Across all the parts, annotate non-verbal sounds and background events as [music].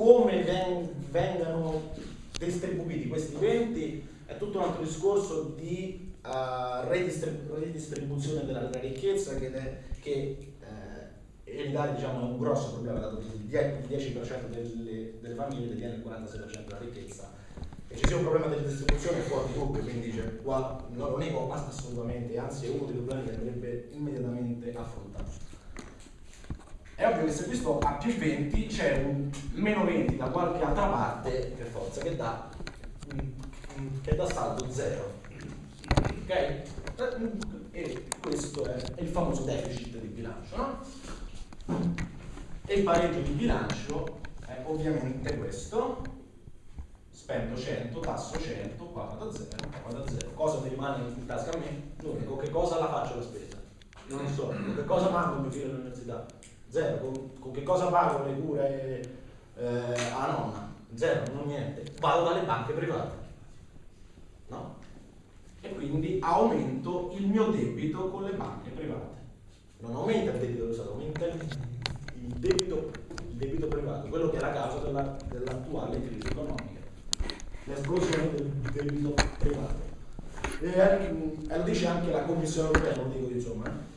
come ven- vengano distribuiti questi eventi è tutto un altro discorso di uh, redistrib- redistribuzione della, della, ricchezza che, è, che eh, in Italia diciamo, è un grosso problema, dato che il 10% delle, delle famiglie detiene il 46% della ricchezza e ci sia un problema di distribuzione fuori di dubbio, quindi cioè, qua non lo nego assolutamente, anzi è uno dei problemi che andrebbe immediatamente affrontato. È ovvio che se questo ha più 20 c'è un meno 20 da qualche altra parte per forza che dà, che dà saldo 0. Ok? E questo è il famoso deficit di bilancio, no? E il pareggio di bilancio è ovviamente questo, spendo 100, tasso 100, qua vado a 0, qua vado a 0. Cosa mi rimane in tasca a me? Con che cosa la faccio la spesa? Non so, che cosa mando mio figlio all'università? Zero. Con, con, che cosa pago le cure eh, a nonna? Zero, non niente. Vado dalle banche private. No? E quindi aumento il mio debito con le banche private. Non aumenta il debito dello Stato, aumenta il, il, debito, il debito, privato, quello che è la causa della, dell'attuale crisi economica. L'esplosione del debito privato. E, lo dice anche la Commissione europea, non dico insomma. Eh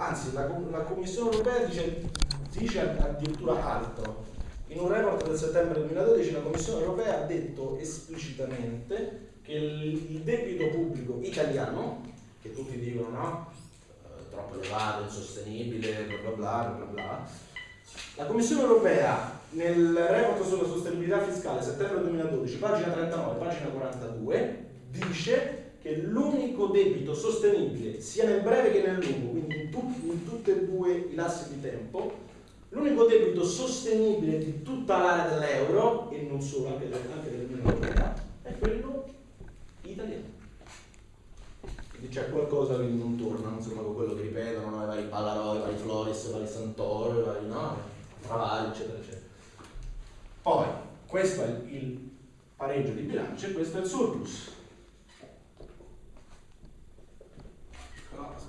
anzi la, la Commissione europea dice, dice addirittura altro. In un report del settembre 2012 la Commissione europea ha detto esplicitamente che il, debito pubblico italiano, che tutti dicono no, eh, troppo elevato, insostenibile, bla bla bla bla bla, la Commissione europea nel report sulla sostenibilità fiscale settembre 2012, pagina 39, pagina 42, dice che l'unico debito sostenibile sia nel breve che nel lungo, quindi in, tu, in tutti e due i lassi di tempo, l'unico debito sostenibile di tutta l'area dell'euro, e non solo, anche, del, anche dell'Unione Europea, è quello italiano. Quindi c'è qualcosa che non torna, insomma, con quello che ripetono, no? i vari Ballarò, i vari Floris, i vari Santoro, i vari no? Travali, eccetera, eccetera. Poi, questo è il pareggio di bilancio e questo è il surplus.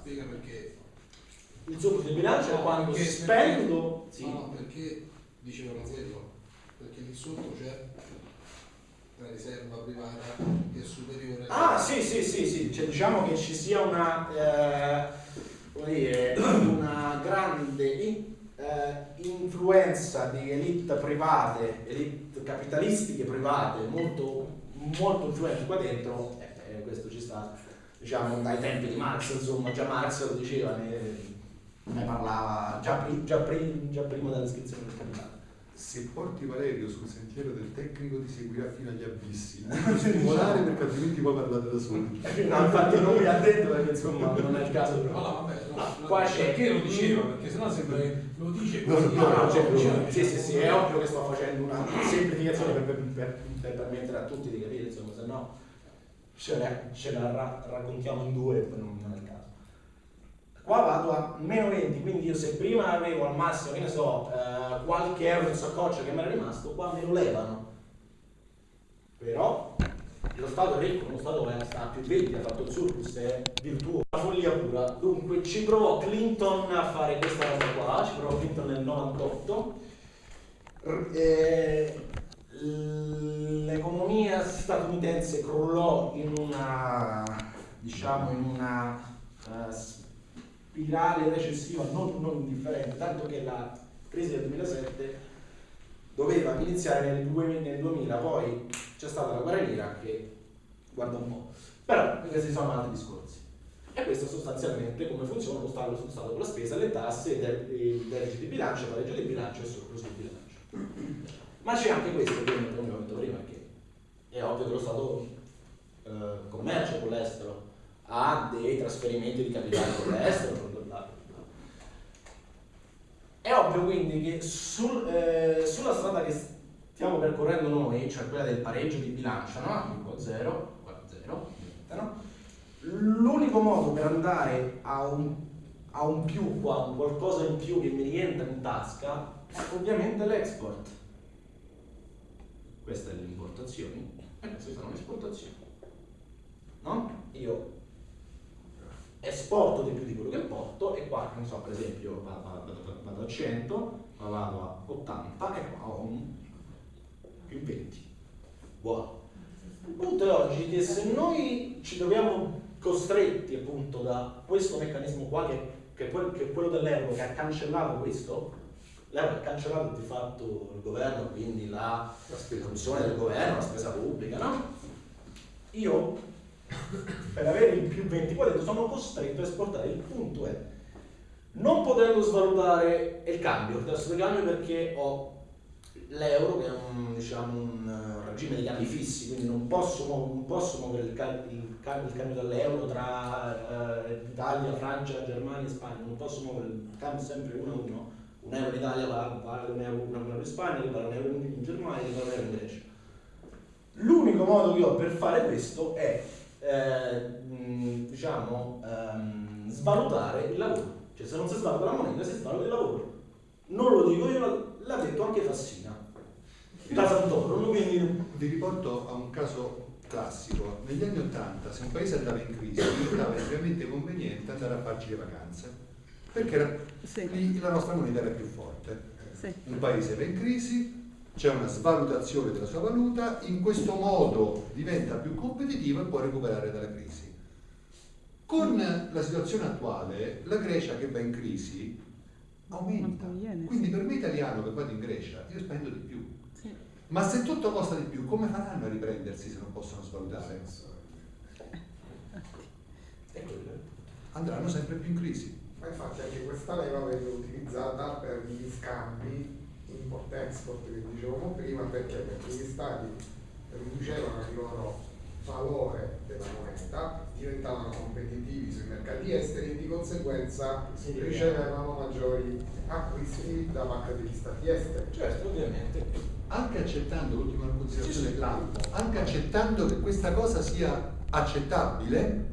Spiega perché. Il surplus di bilancio è quando perché, spendo. Perché, sì. No, perché dicevano quello? Perché lì sotto c'è la riserva privata che è superiore. Ah, sì, sì, sì, sì. Cioè, diciamo che ci sia una, eh, dire, una grande in, eh, influenza di elite private, elite capitalistiche private, molto, molto influenti qua dentro, eh questo ci sta diciamo dai tempi di Marx, insomma, già Marx lo diceva, ne, ne parlava già, pri, già, pri, già, prima dell'iscrizione del capitale. Se porti Valerio sul sentiero del tecnico ti seguirà fino agli abissi, [laughs] non stimolare perché altrimenti poi parlate da soli. no, infatti non mi ha detto perché insomma non è il caso però. No, vabbè, no, no, qua c'è... perché lo diceva? Perché sennò sembra che lo dice così. No, no, no, cioè, sì, sì, sì, è ovvio che sto facendo una semplificazione per, per, per, per permettere a tutti di capire, insomma, se no ce la, ce la ra raccontiamo in due, non, non è il caso. Qua vado a meno 20, quindi io se prima avevo al massimo, che ne so, eh, qualche euro in saccoccia che mi era rimasto, qua me lo levano. Però lo Stato è ricco, lo Stato è, sta più 20, ha fatto il surplus, è virtuoso, la follia pura. Dunque ci provò Clinton a fare questa cosa qua, ci provò Clinton nel 98. Eh, l'economia statunitense crollò in una, diciamo, in una uh, spirale recessiva non, non indifferente, tanto che la crisi del 2007 doveva iniziare nel 2000, poi c'è stata la guerra in Iraq che guarda un po'. Però questi sono altri discorsi. E questo sostanzialmente come funziona lo Stato, lo Stato con la spesa, le tasse, il deficit di bilancio, il pareggio di bilancio e il surplus di bilancio. Ma c'è anche questo che abbiamo detto prima, che è ovvio che lo Stato eh, commercia con l'estero, ha dei trasferimenti di capitale con l'estero. È ovvio quindi che sul, eh, sulla strada che stiamo percorrendo noi, cioè quella del pareggio di bilancio, no? Qua 0, qua 0, no? l'unico modo per andare a un, a un più qua, un qualcosa in più che mi rientra in tasca, è ovviamente l'export queste le importazioni e queste sono le esportazioni. No? Io esporto di più di quello che importo e qua, non so, per esempio vado, a 100, ma vado a 80 e qua ho un, più 20. Buono. Il punto è oggi che se noi ci troviamo costretti appunto da questo meccanismo qua che, che, che è quello dell'euro che ha cancellato questo, l'euro ha cancellato di fatto il governo, quindi la, la funzione del governo, la spesa pubblica, no? Io [coughs] per avere il più 20 poi ho detto sono costretto a esportare. Il punto è non potendo svalutare il cambio, il tasso di cambio perché ho l'euro che è un, diciamo, un regime di cambi fissi, quindi non posso, non posso muovere il, il, il, cambio dell'euro tra eh, Italia, Francia, Germania e Spagna, non posso muovere il cambio sempre uno a uno. Un euro in Italia vale un euro, un euro in Spagna, vale un euro in Germania, vale un euro in Grecia. L'unico modo che ho per fare questo è eh, diciamo, ehm, svalutare il lavoro. Cioè se non si svaluta la moneta si svaluta il lavoro. Non lo dico io, l'ha detto anche Fassina. Da Santoro, quindi... Vi riporto a un caso classico. Negli anni Ottanta, se un paese andava in crisi, diventava estremamente conveniente andare a farci le vacanze, perché era, sì. lì la nostra moneta era più forte. Sì. Un paese va in crisi, c'è una svalutazione della sua valuta, in questo modo diventa più competitivo e può recuperare dalla crisi. Con la situazione attuale, la Grecia che va in crisi aumenta. Quindi per me italiano che vado in Grecia, io spendo di più. Ma se tutto costa di più, come faranno a riprendersi se non possono svalutare? Andranno sempre più in crisi. Ma infatti anche questa leva venne utilizzata per gli scambi import-export che dicevamo prima, perché? Perché gli stati riducevano il loro valore della moneta, diventavano competitivi sui mercati esteri e di conseguenza ricevevano maggiori acquisti da parte degli stati esteri. Certo, ovviamente. Anche accettando, l'ultima considerazione sì, sì. anche accettando che questa cosa sia accettabile,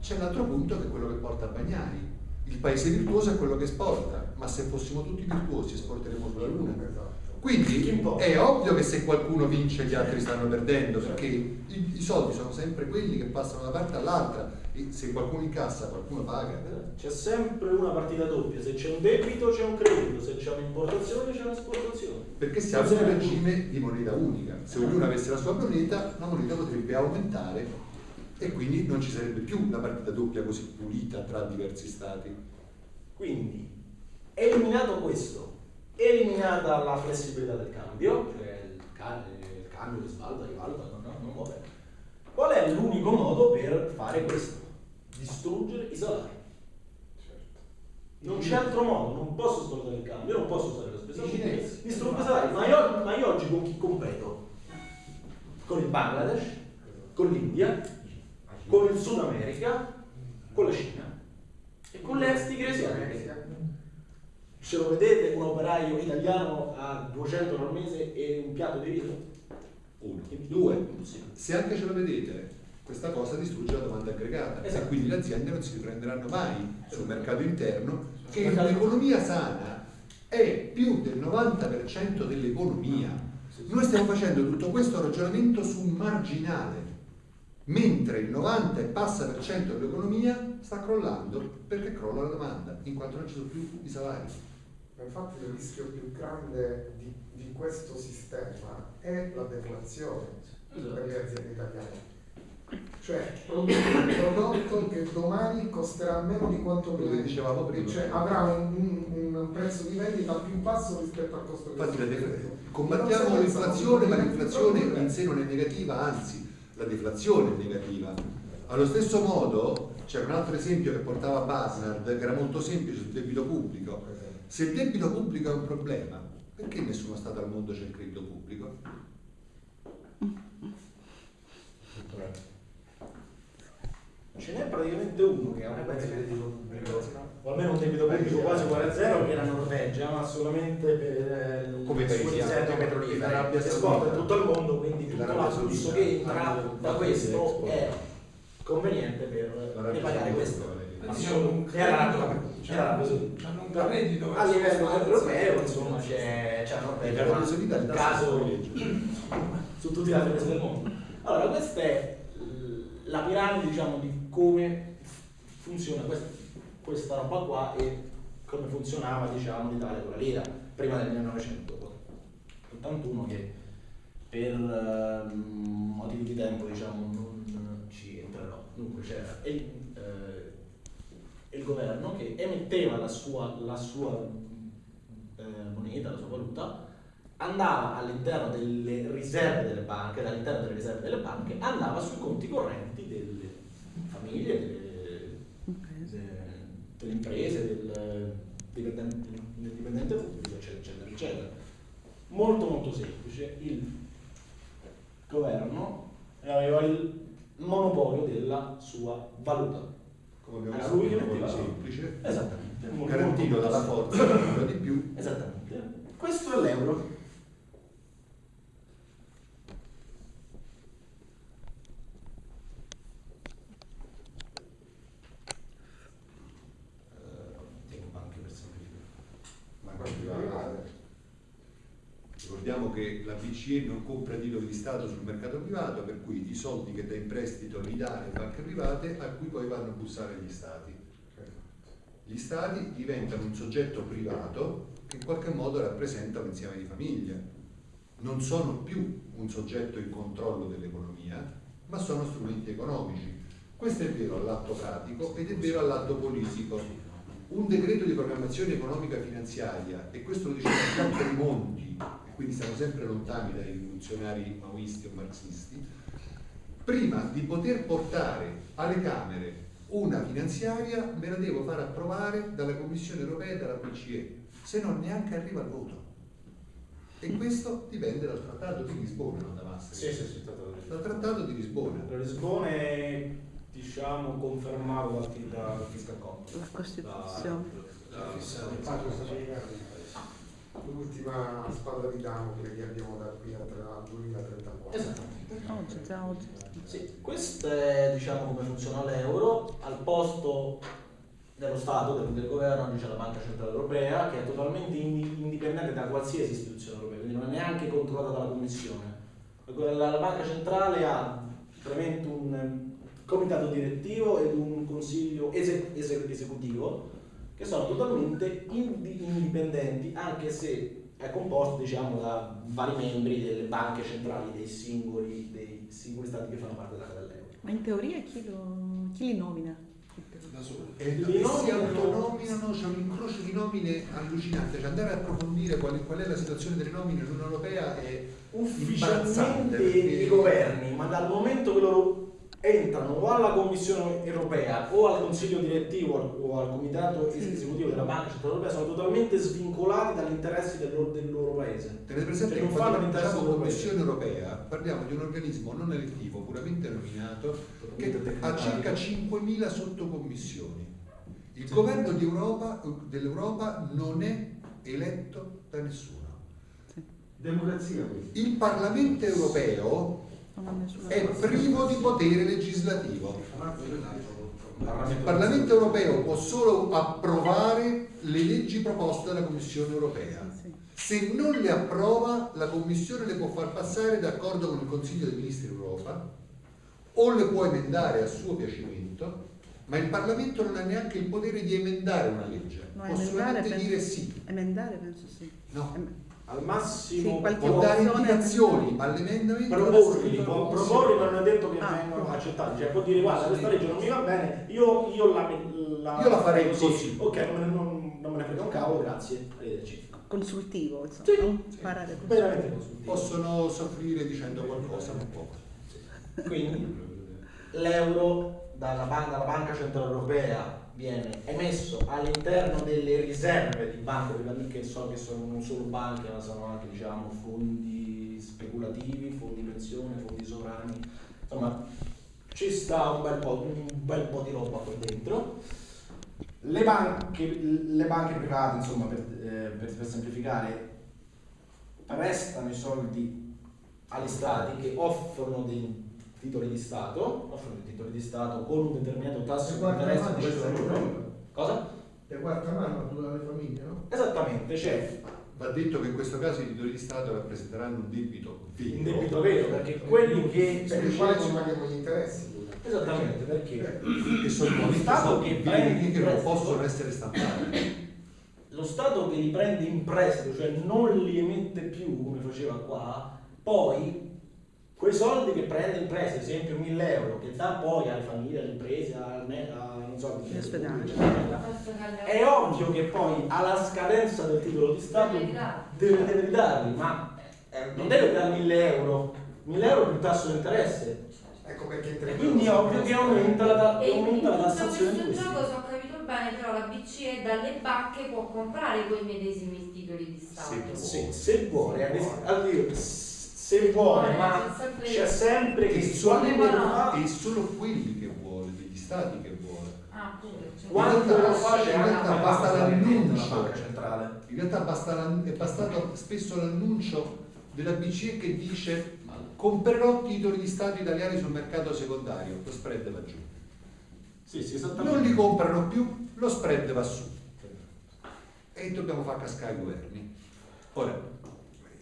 c'è un altro punto che è quello che porta a Bagnani. Il paese virtuoso è quello che esporta, ma se fossimo tutti virtuosi esporteremo sulla Luna. Esatto. Quindi è ovvio che se qualcuno vince gli altri stanno perdendo, perché i, i soldi sono sempre quelli che passano da una parte all'altra e se qualcuno incassa qualcuno paga. C'è sempre una partita doppia, se c'è un debito c'è un credito, se c'è un'importazione c'è un'esportazione. Perché siamo in un regime di moneta unica, se ognuno avesse la sua moneta, la moneta potrebbe aumentare e quindi non ci sarebbe più una partita doppia così pulita tra diversi stati. Quindi, eliminato questo, eliminata la flessibilità del cambio, cioè il, il cambio che svaluta, rivaluta, non, non, non muove. Qual è l'unico modo per fare questo? Distruggere i salari. Certo. Non c'è altro modo, non posso svalutare il cambio, non posso usare la spesa pubblica, distruggo i salari. Ma io, ma io oggi con chi competo? Con il Bangladesh, con l'India, con il Sud America, con la Cina e con le estighe asiatiche ce lo vedete un operaio italiano a 200 euro al mese e un piatto di riso? Uno. Due. Se anche ce lo vedete, questa cosa distrugge la domanda aggregata esatto. e quindi le aziende non si riprenderanno mai sul mercato interno che un'economia sana è più del 90% dell'economia. Noi stiamo facendo tutto questo ragionamento su un marginale, mentre il 90 e passa per cento dell'economia sta crollando perché crolla la domanda, in quanto non ci sono più i salari. Infatti il rischio più grande di, di questo sistema è la deflazione per le aziende italiane. Cioè, un prodotto che domani costerà meno di quanto prima. dicevamo prima. Cioè, avrà un, un, un, prezzo di vendita più basso rispetto al costo Infatti, del Combattiamo l'inflazione, ma l'inflazione in sé non è negativa, anzi, la deflazione è negativa. Allo stesso modo, c'era un altro esempio che portava Basnard, che era molto semplice sul debito pubblico se il debito pubblico è un problema, perché nessuno Stato al mondo c'è il credito pubblico? Ce n'è praticamente uno che ha un debito pubblico, o almeno un debito pubblico quasi uguale a zero, che è la Norvegia, ma solamente per eh, come paesi petroliferi, Arabia Saudita in tutto il mondo, quindi tutto l'afflusso che entra da questo è conveniente per pagare questo. Era un reddito a livello europeo insomma c'è, c'è un caso su tutti gli altri paesi del mondo. Allora questa è la piramide diciamo di come funziona. Questa, questa roba qua e come funzionava diciamo l'Italia con la lira prima del 1981 che per uh, motivi di tempo diciamo non ci entrerò. Dunque c'era il, uh, il governo che emetteva la sua, la sua eh, moneta, la sua valuta, andava all'interno delle riserve delle banche, all'interno delle riserve delle banche, andava sui conti correnti delle famiglie, delle, delle imprese, del dipendente pubblico, eccetera, eccetera, eccetera. Molto molto semplice, il governo aveva il monopolio della sua valuta. Come abbiamo Era visto, molto semplice, Esattamente. garantito dalla forza, di più. Esattamente. Questo è l'euro. Che la BCE non compra titoli di Stato sul mercato privato, per cui i soldi che dà in prestito li dà alle banche private a cui poi vanno a bussare gli Stati. Gli Stati diventano un soggetto privato che in qualche modo rappresenta un insieme di famiglie. Non sono più un soggetto in controllo dell'economia, ma sono strumenti economici. Questo è vero all'atto pratico ed è vero all'atto politico. Un decreto di programmazione economica finanziaria, e questo lo diceva Tremonti, e quindi stiamo sempre lontani dai rivoluzionari maoisti o marxisti, prima di poter portare alle Camere una finanziaria me la devo far approvare dalla Commissione europea e dalla BCE, se no neanche arriva al voto. E questo dipende dal Trattato di Lisbona, non da Maastricht. Sì, sì, Dal Trattato di Lisbona. La Lisbona è diciamo confermato dal fiscal compact. La Costituzione. L'ultima spada di Damocle che abbiamo da qui al 2034. Esattamente. Oggi, già oggi. Sì, questo è diciamo come funziona l'euro. Al posto dello Stato, del, del governo, oggi c'è la Banca Centrale Europea che è totalmente indi- indipendente da qualsiasi istituzione europea, quindi non è neanche controllata dalla Commissione. La, la Banca Centrale ha veramente un comitato direttivo ed un consiglio ese- ese- esecutivo che sono totalmente indi- indipendenti, anche se è composto diciamo, da vari membri delle banche centrali dei singoli, dei singoli stati che fanno parte dell'euro. Ma in teoria chi, lo, chi li nomina? Da solo. E, Li e si nominano- autonominano, c'è un incrocio di nomine allucinante, cioè andare a approfondire qual, qual è la situazione delle nomine in Unione Europea è Ufficialmente i governi, ma dal momento che loro entrano o alla Commissione europea o al Consiglio direttivo o al Comitato es- esecutivo della Banca Centrale Europea sono totalmente svincolati dagli interessi del loro, del loro paese. Tenete presente Cioè, che non quando fanno l'interesse diciamo Commissione europea parliamo di un organismo non elettivo, puramente nominato, che ha circa 5.000 sottocommissioni. Il governo di Europa- dell'Europa non è eletto da nessuno. Democrazia. Il Parlamento europeo è privo di potere legislativo. Il Parlamento europeo può solo approvare le leggi proposte dalla Commissione europea. Se non le approva, la Commissione le può far passare d'accordo con il Consiglio dei Ministri d'Europa o le può emendare a suo piacimento, ma il Parlamento non ha neanche il potere di emendare una legge, No, può solamente penso- dire sì. Emendare penso sì. No. Em- Al massimo Sì, dare indicazioni, ma l'emendamento deve proporli, proporli ma non è detto che Ah, vengano no. accettati, cioè può dire guarda questa legge non mi va bene, io, io la, la, Io la farei così. Ok, non, me ne- non, non me ne frega un cavolo, grazie, arrivederci. Consultivo, insomma. Sì. no? Sì. Parare così. Veramente consultivo. Possono soffrire dicendo qualcosa, ma poco. Quindi l'euro dalla, dalla Banca Centrale Europea viene emesso all'interno delle riserve di banche private che so che sono non solo banche ma sono anche diciamo fondi speculativi, fondi pensione, fondi sovrani, insomma ci sta un bel po', un bel po' di roba qua dentro. Le banche, le banche private, insomma, per, eh, per- per semplificare, prestano i soldi agli stati che offrono dei titoli di Stato, offrono dei titoli di Stato con un determinato tasso E di interesse dal questo quello. Cosa? E quarta mano tu dalle famiglie, no? Esattamente, c'è Va detto che in questo caso i titoli di Stato rappresenteranno un debito vero. un debito vero, perché quelli che... Per il quale ci paghiamo gli interessi. Esattamente, perché che sono monete Stato che prende che non possono essere stampati. lo Stato che li prende in prestito, cioè non li emette più come faceva qua, poi quei soldi che prende l'impresa, ad esempio 1000 euro, che dà poi alle famiglie, alle imprese, al me- a, non so, eccetera, è ovvio che poi alla scadenza del titolo di Stato deve, deve ridarli, ma eh, non deve dare 1000 euro, 1000 euro più tasso di interesse. Ecco perché E quindi è ovvio che aumenta la, aumenta in tassazione di questo gioco, se ho capito bene, però la BCE dalle banche può comprare quei medesimi titoli di Stato. Sì, se vuole, ad es- allora, se vuole, ma c'è sempre che si solo, e solo quelli che vuole, degli stati che vuole. Ah, pure. Quando In lo realtà- fa c'è in anche basta l'annuncio. centrale. In realtà basta è bastato spesso l'annuncio della BCE che dice comprerò titoli di Stato italiani sul mercato secondario, lo spread va giù. Sì, sì, Non li comprano più, lo spread va su. E dobbiamo far cascare i governi. Ora,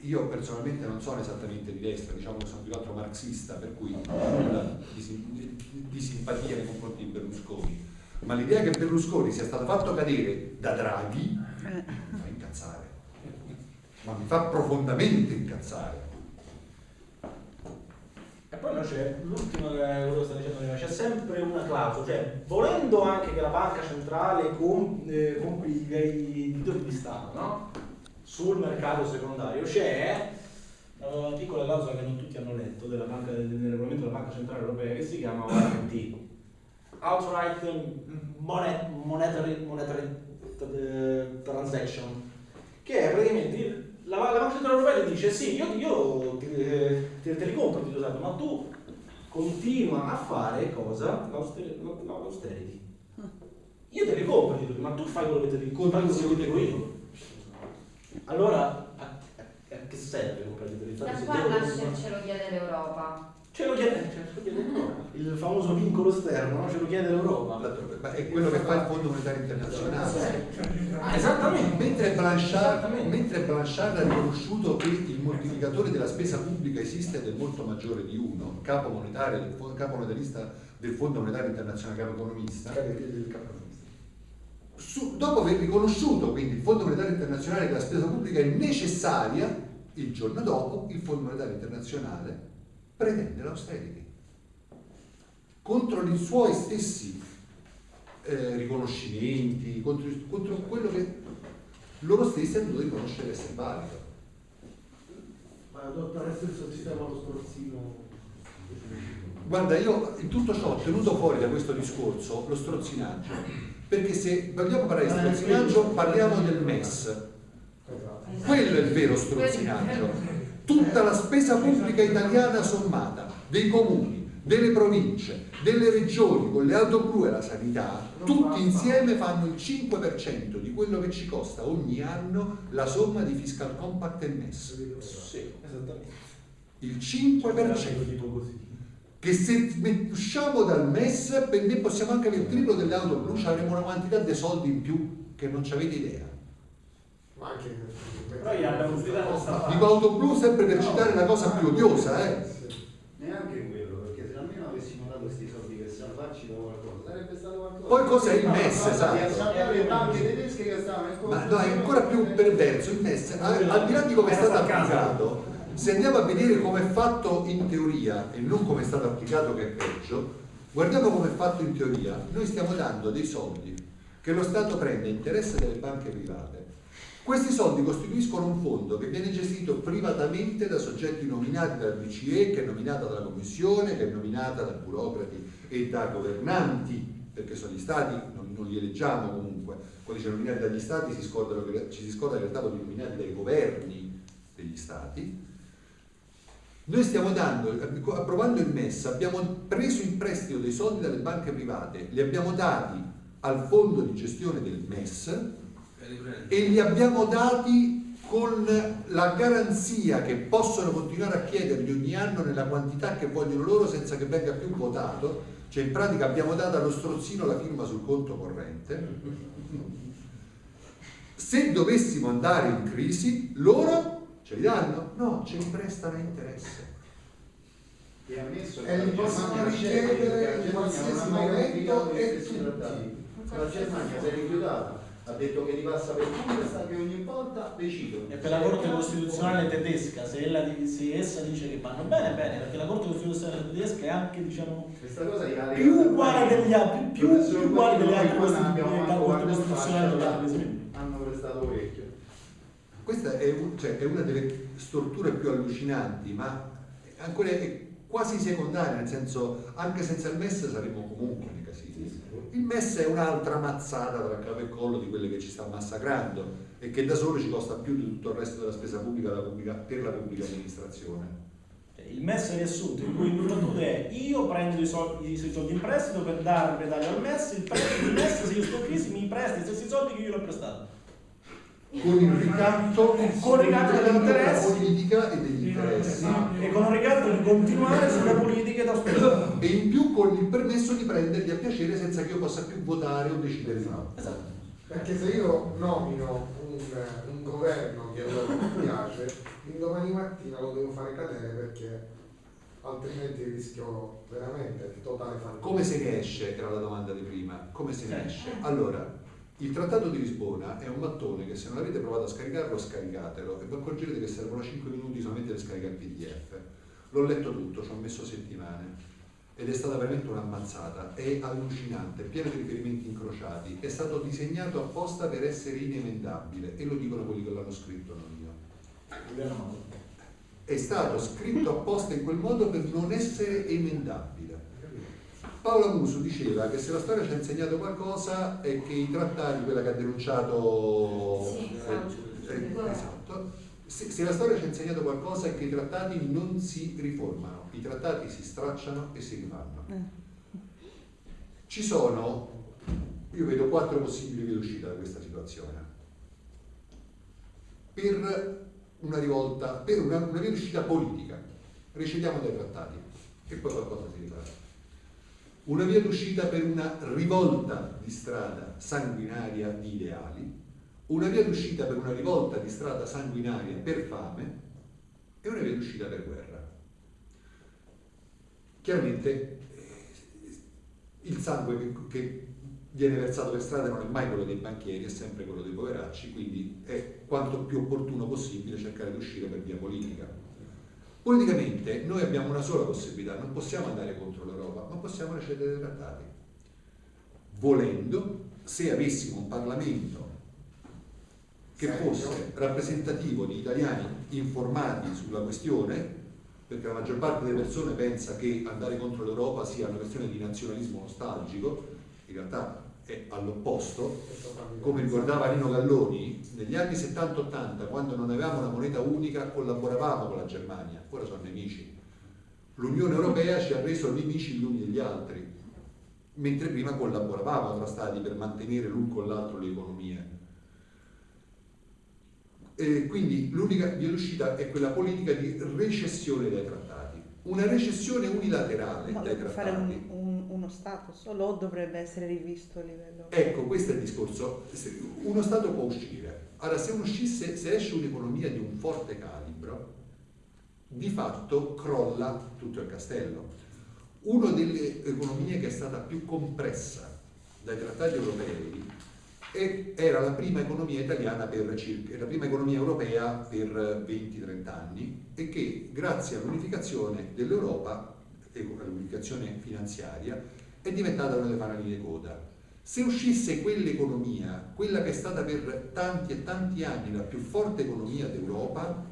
io personalmente non sono esattamente di destra, diciamo che sono più che altro marxista, per cui nulla di, di- simpatia nei confronti di Berlusconi. Ma l'idea che Berlusconi sia stato fatto cadere da Draghi mi fa incazzare. Ma mi fa profondamente incazzare. E poi no, c'è l'ultimo che quello sta dicendo prima, c'è sempre una clausola, cioè volendo anche che la banca centrale eh, compri i titoli di Stato no? Sul mercato secondario, c'è una piccola clausola che non tutti hanno letto della banca, del, regolamento della Banca Centrale Europea che si chiama OMT, Outright Monet- Monetary, monetary eh, Transaction, che è praticamente la, la Banca Centrale Europea ti dice sì, io, io ti, eh, te, te li compro ti usato, ma tu continua a fare cosa? L'auster- L'austerity. Io te li compro, ma tu fai quello che te dico, fai quello che ti dico io. Allora, a, a- a che serve comprare i Da titoli? qua nasce ce lo chiede l'Europa. Ce lo chiede, ce lo chiede l'Europa. [laughs] Il famoso vincolo esterno, no? ce lo chiede l'Europa. Ma è quello che fa il Fondo Monetario Internazionale. Ah, esattamente. Mentre Blanchard, Esattamente. mentre Blanchard ha riconosciuto che il moltiplicatore della spesa pubblica esiste ed è molto maggiore di uno, capo monetario, capo monetarista del Fondo Monetario Internazionale, capo economista, su- dopo aver riconosciuto quindi il Fondo Monetario Internazionale che la spesa pubblica è necessaria, il giorno dopo il Fondo Monetario Internazionale pretende l'austerity contro i suoi stessi eh, riconoscimenti, contro, contro quello che loro stessi hanno dovuto riconoscere essere valido. Ma adottare stesso sistema lo strozzino. Guarda, io in tutto ciò ho tenuto fuori da questo discorso lo strozzinaggio, perché se vogliamo parlare di strozzinaggio parliamo del MES, quello è il vero strozzinaggio. Tutta la spesa pubblica italiana sommata, dei comuni, delle province, delle regioni, con le auto blu e la sanità, tutti insieme fanno il 5% di quello che ci costa ogni anno la somma di fiscal compact e MES. Sì, esattamente. Il 5%. Che se usciamo dal MES per me possiamo anche avere il triplo delle auto blu, ci avremo una quantità di soldi in più che non ci avete idea. Ma anche Però gli abbiamo sfidato questa Dico auto blu sempre per citare la cosa più odiosa, eh. Neanche quello, perché se almeno avessimo dato questi soldi per salvarci da qualcosa, sarebbe stato qualcosa. Poi cos'è il MES, Di esatto? salvare le banche tedesche che stavano in Ma no, è ancora più perverso il MES, al al di là di come è stato applicato, se andiamo a vedere come è fatto in teoria e non come è stato applicato che è peggio, guardiamo come è fatto in teoria, noi stiamo dando dei soldi che lo Stato prende a interesse delle banche private. Questi soldi costituiscono un fondo che viene gestito privatamente da soggetti nominati dal BCE, che è nominata dalla Commissione, che è nominata da burocrati e da governanti, perché sono gli stati, non, non li eleggiamo comunque, quando dice nominati dagli stati si scordano ci si scorda in realtà sono nominati dai governi degli stati. Noi stiamo dando, approvando il MES, abbiamo preso in prestito dei soldi dalle banche private, li abbiamo dati al fondo di gestione del MES e li abbiamo dati con la garanzia che possono continuare a chiederli ogni anno nella quantità che vogliono loro senza che venga più votato, cioè in pratica abbiamo dato allo strozzino la firma sul conto corrente. Se dovessimo andare in crisi, loro ce li danno? No, ce li prestano a interesse. E ammesso E li la possono richiedere in la qualsiasi momento e che tutti. trattati. La Germania si è rifiutata ha detto che ripassa per Bundestag che ogni volta decidono. E per la Corte Costituzionale tedesca, se, ella, se essa dice che vanno bene, bene, perché la Corte Costituzionale tedesca è anche, diciamo, Questa cosa gliela più uguale degli altri, più, uguale degli altri della fatto Corte Costituzionale membri. hanno prestato orecchio. Questa è, un- cioè, è una delle storture più allucinanti, ma ancora è quasi secondaria, nel senso anche senza il MES saremmo comunque nei casini. Il MES è un'altra mazzata tra capo e collo di quelle che ci sta massacrando e che da solo ci costa più di tutto il resto della spesa pubblica, pubblica- per la pubblica amministrazione. Il MES riassunto, in cui il battute è io prendo i soldi, i soldi in prestito per dare redaglio al MES, il, prestito, il MES se io sto in crisi mi presta i stessi soldi che io l'ho prestato. Con il ricatto, Con il ricatto degli della politica e degli interessi. E con un ricatto di continuare sulle politiche da spesa. E in più con il permesso di prenderli a piacere senza che io possa più votare o decidere di no. Esatto. Perché se io nomino un, un governo che a loro non piace, l'indomani mattina lo devo fare cadere perché altrimenti rischio veramente di totale fallimento. Come se ne esce, era la domanda di prima, come se ne Eh. esce? Allora, il Trattato di Lisbona è un mattone che se non avete provato a scaricarlo, scaricatelo e vi accorgerete che servono 5 minuti solamente per scaricare il PDF. L'ho letto tutto, ci ho messo settimane ed è stata veramente un'ammazzata, è allucinante, pieno di riferimenti incrociati, è stato disegnato apposta per essere inemendabile e lo dicono quelli che l'hanno scritto, non io. È stato scritto apposta in quel modo per non essere emendabile. Paola Muso diceva che se la storia ci ha insegnato qualcosa è che i trattati, quella che ha denunciato Sì, eh, esatto. eh, esatto, se, se la storia ci ha insegnato qualcosa è che i trattati non si riformano, i trattati si stracciano e si rifanno. Ci sono, io vedo quattro possibili vie d'uscita da questa situazione. Per una rivolta, per una, una via d'uscita politica, recediamo dai trattati e poi qualcosa si rifarà. Una via d'uscita per una rivolta di strada sanguinaria di ideali, una via d'uscita per una rivolta di strada sanguinaria per fame e una via d'uscita per guerra. Chiaramente eh, il sangue che, che viene versato per strada non è mai quello dei banchieri, è sempre quello dei poveracci, quindi è quanto più opportuno possibile cercare di uscire per via politica. Politicamente noi abbiamo una sola possibilità, non possiamo andare contro l'Europa, ma possiamo recedere dei trattati. Volendo, se avessimo un Parlamento che fosse rappresentativo di italiani informati sulla questione, perché la maggior parte delle persone pensa che andare contro l'Europa sia una questione di nazionalismo nostalgico, in realtà è all'opposto, come ricordava Nino Galloni, negli anni 70-80, quando non avevamo una moneta unica, collaboravamo con la Germania, ora sono nemici. L'Unione Europea ci ha reso nemici gli uni degli altri, mentre prima collaboravamo tra stati per mantenere l'un con l'altro le economie. E quindi l'unica via d'uscita è quella politica di recessione dai trattati, una recessione unilaterale Ma dai può fare trattati. un, un- uno Stato solo dovrebbe essere rivisto a livello... Ecco, questo è il discorso. Uno Stato può uscire. Allora, se, uscisse, se esce un'economia di un forte calibro, di fatto crolla tutto il castello. Una delle economie che è stata più compressa dai trattati europei era la prima economia italiana per circa, la prima economia europea per 20-30 anni e che grazie all'unificazione dell'Europa e all'unificazione finanziaria è diventata una delle fanali coda. Se uscisse quell'economia, quella che è stata per tanti e tanti anni la più forte economia d'Europa,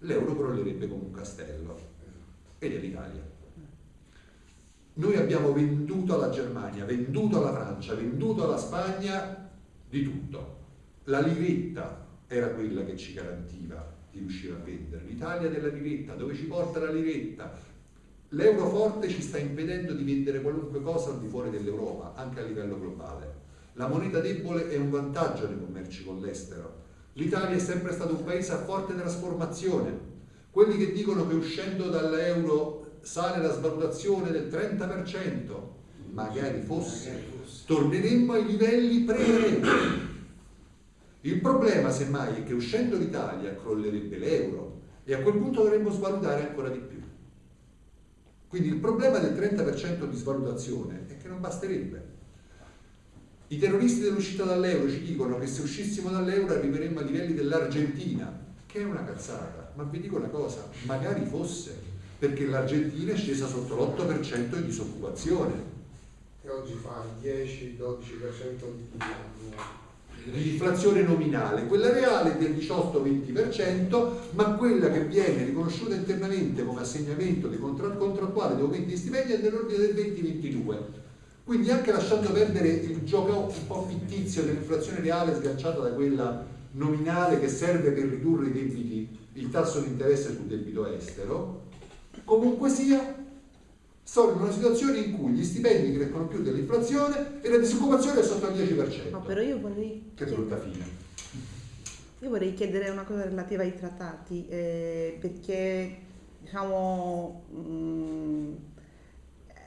l'euro crollerebbe come un castello. Ed è l'Italia. Noi abbiamo venduto alla Germania, venduto alla Francia, venduto alla Spagna di tutto. La liretta era quella che ci garantiva di riuscire a vendere. L'Italia della liretta, dove ci porta la liretta? L'euro forte ci sta impedendo di vendere qualunque cosa al di fuori dell'Europa, anche a livello globale. La moneta debole è un vantaggio nei commerci con l'estero. L'Italia è sempre stato un paese a forte trasformazione. Quelli che dicono che uscendo dall'euro sale la svalutazione del 30%, magari fosse, torneremmo ai livelli pre-euro. Il problema, semmai, è che uscendo l'Italia crollerebbe l'euro e a quel punto dovremmo svalutare ancora di più. Quindi il problema del 30% di svalutazione è che non basterebbe. I terroristi dell'uscita dall'euro ci dicono che se uscissimo dall'euro arriveremmo ai livelli dell'Argentina, che è una cazzata. Ma vi dico una cosa, magari fosse, perché l'Argentina è scesa sotto l'8% di disoccupazione E oggi fa il 10-12% di di inflazione nominale, quella reale del 18-20%, ma quella che viene riconosciuta internamente come assegnamento di contra- contrattuale di aumenti di stipendi è dell'ordine del 20-22%. Quindi anche lasciando perdere il gioco un po' fittizio dell'inflazione reale sganciata da quella nominale che serve per ridurre i debiti, il tasso di interesse sul debito estero, comunque sia, sono in una situazione in cui gli stipendi crescono più dell'inflazione e la disoccupazione è sotto il 10%. No, però io vorrei, Che brutta fine. io vorrei chiedere una cosa relativa ai trattati, eh, perché diciamo mh,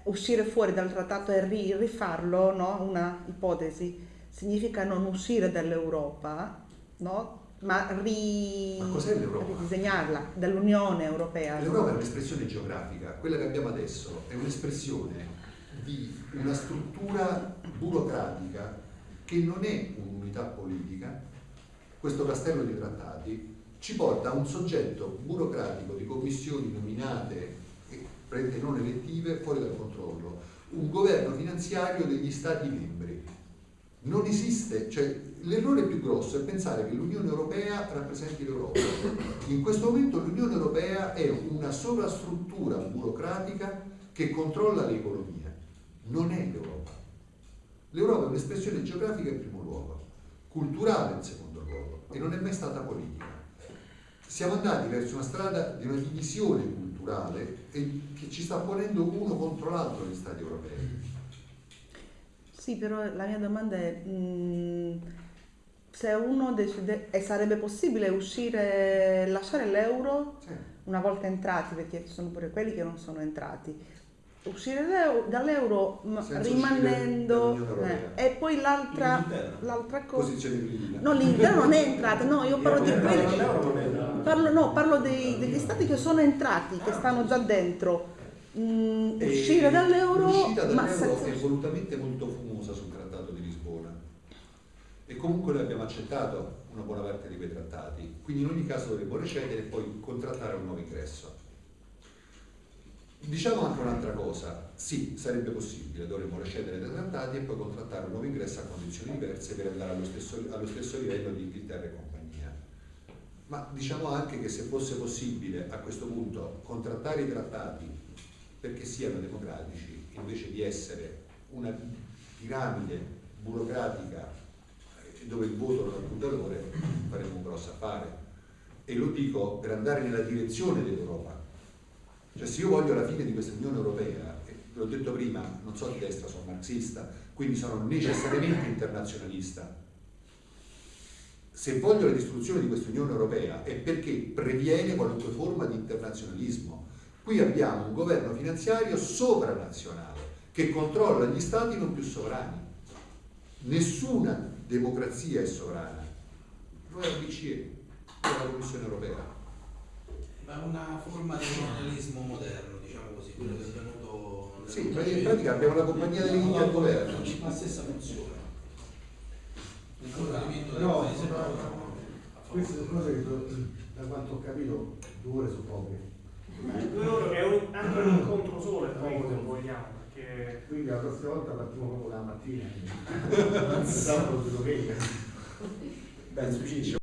uscire fuori dal trattato e ri- rifarlo, no? una ipotesi, significa non uscire dall'Europa, no? Ma, ri- Ma ridisegnarla dall'Unione Europea. L'Europa è un'espressione geografica, quella che abbiamo adesso è un'espressione di una struttura burocratica che non è un'unità politica, questo castello di trattati ci porta a un soggetto burocratico di commissioni nominate e prende non elettive fuori dal controllo, un governo finanziario degli Stati membri. Non esiste, cioè l'errore più grosso è pensare che l'Unione Europea rappresenti l'Europa. In questo momento l'Unione Europea è una sovrastruttura burocratica che controlla l'economia, non è l'Europa. L'Europa è un'espressione geografica in primo luogo, culturale in secondo luogo e non è mai stata politica. Siamo andati verso una strada di una divisione culturale che ci sta ponendo uno contro l'altro gli Stati europei. Sì, però la mia domanda è mh, se uno decide, e sarebbe possibile uscire, lasciare l'euro Sì. una volta entrati, perché ci sono pure quelli che non sono entrati, uscire dall'euro- rimanendo eh, e poi l'altra, l'altra cosa... No, l'Inghilterra non è entrata, no, io parlo di quelli... È- Parlo, no, parlo dei- degli stati che sono entrati, che stanno già dentro. Mm, uscire dall'euro, ma è volutamente molto fumosa sul trattato di Lisbona. E comunque noi abbiamo accettato una buona parte di quei trattati, quindi in ogni caso dovremmo recedere e poi contrattare un nuovo ingresso. Diciamo anche un'altra cosa, sì, sarebbe possibile, dovremmo recedere dai trattati e poi contrattare un nuovo ingresso a condizioni diverse per andare allo stesso, allo stesso livello di Inghilterra e compagnia. Ma diciamo anche che se fosse possibile a questo punto contrattare i trattati perché siano democratici, invece di essere una piramide burocratica dove il voto non ha più valore, faremo un grosso affare. E lo dico per andare nella direzione dell'Europa. Cioè se io voglio la fine di questa Unione Europea, l'ho detto prima, non so di destra, sono marxista, quindi sono necessariamente internazionalista, se voglio la distruzione di questa Unione Europea è perché previene qualunque forma di internazionalismo. Qui abbiamo un governo finanziario sovranazionale che controlla gli stati non più sovrani. Nessuna democrazia è sovrana. Lo è la BCE, lo è la Commissione Europea. Ma una forma di colonialismo moderno, diciamo così, quello che è venuto nel Sì, in pratica abbiamo la compagnia delle Indie al governo. La stessa funzione. Un Però, collegamento del paese queste sono cose che da quanto ho capito due ore sono poche. Due ore è un- anche un incontro solo è se vogliamo, perché Quindi la prossima volta partiamo proprio la mattina. Sabato e domenica. Beh.